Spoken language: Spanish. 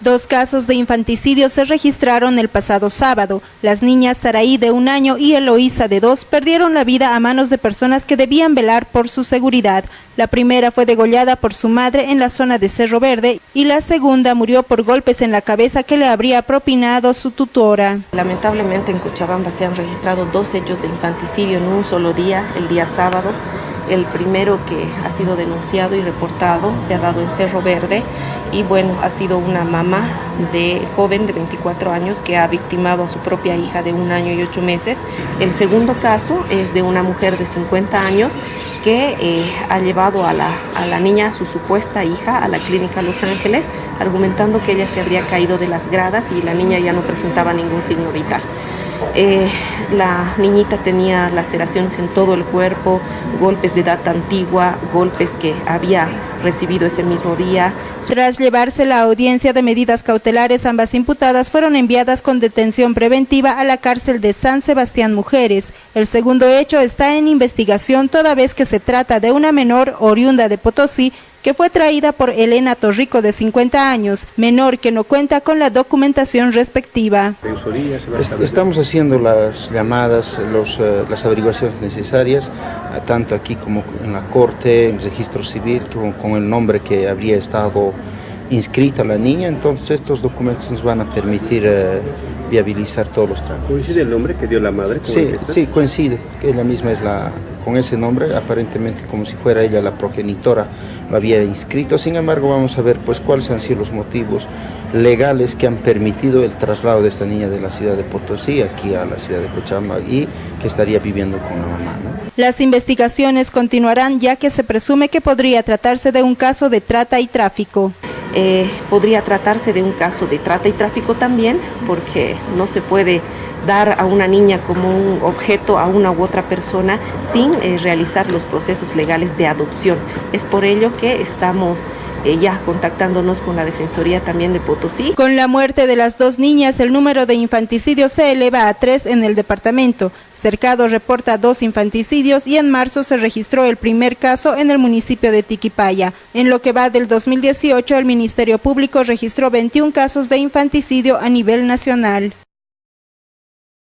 Dos casos de infanticidio se registraron el pasado sábado. Las niñas Saraí de un año y Eloísa de dos perdieron la vida a manos de personas que debían velar por su seguridad. La primera fue degollada por su madre en la zona de Cerro Verde y la segunda murió por golpes en la cabeza que le habría propinado su tutora. Lamentablemente en Cochabamba se han registrado dos hechos de infanticidio en un solo día, el día sábado. El primero que ha sido denunciado y reportado se ha dado en Cerro Verde y bueno, ha sido una mamá de joven de 24 años que ha victimado a su propia hija de un año y ocho meses. El segundo caso es de una mujer de 50 años que eh, ha llevado a la, a la niña, su supuesta hija, a la clínica Los Ángeles, argumentando que ella se habría caído de las gradas y la niña ya no presentaba ningún signo vital. Eh, la niñita tenía laceraciones en todo el cuerpo, golpes de data antigua, golpes que había recibido ese mismo día. Tras llevarse la audiencia de medidas cautelares, ambas imputadas fueron enviadas con detención preventiva a la cárcel de San Sebastián Mujeres. El segundo hecho está en investigación toda vez que se trata de una menor oriunda de Potosí que fue traída por Elena Torrico de 50 años, menor que no cuenta con la documentación respectiva. Estamos haciendo las llamadas, los, uh, las averiguaciones necesarias, tanto aquí como en la corte, en el registro civil, con, con el nombre que habría estado inscrita la niña, entonces estos documentos nos van a permitir uh, viabilizar todos los trámites. ¿Coincide el nombre que dio la madre? Sí, sí, coincide, que ella misma es la, con ese nombre, aparentemente como si fuera ella la progenitora, lo había inscrito. Sin embargo, vamos a ver pues cuáles han sido los motivos legales que han permitido el traslado de esta niña de la ciudad de Potosí aquí a la ciudad de Cochabamba y que estaría viviendo con la mamá. Las investigaciones continuarán ya que se presume que podría tratarse de un caso de trata y tráfico. Eh, podría tratarse de un caso de trata y tráfico también, porque no se puede dar a una niña como un objeto a una u otra persona sin eh, realizar los procesos legales de adopción. Es por ello que estamos eh, ya contactándonos con la Defensoría también de Potosí. Con la muerte de las dos niñas, el número de infanticidios se eleva a tres en el departamento. Cercado reporta dos infanticidios y en marzo se registró el primer caso en el municipio de Tiquipaya. En lo que va del 2018, el Ministerio Público registró 21 casos de infanticidio a nivel nacional.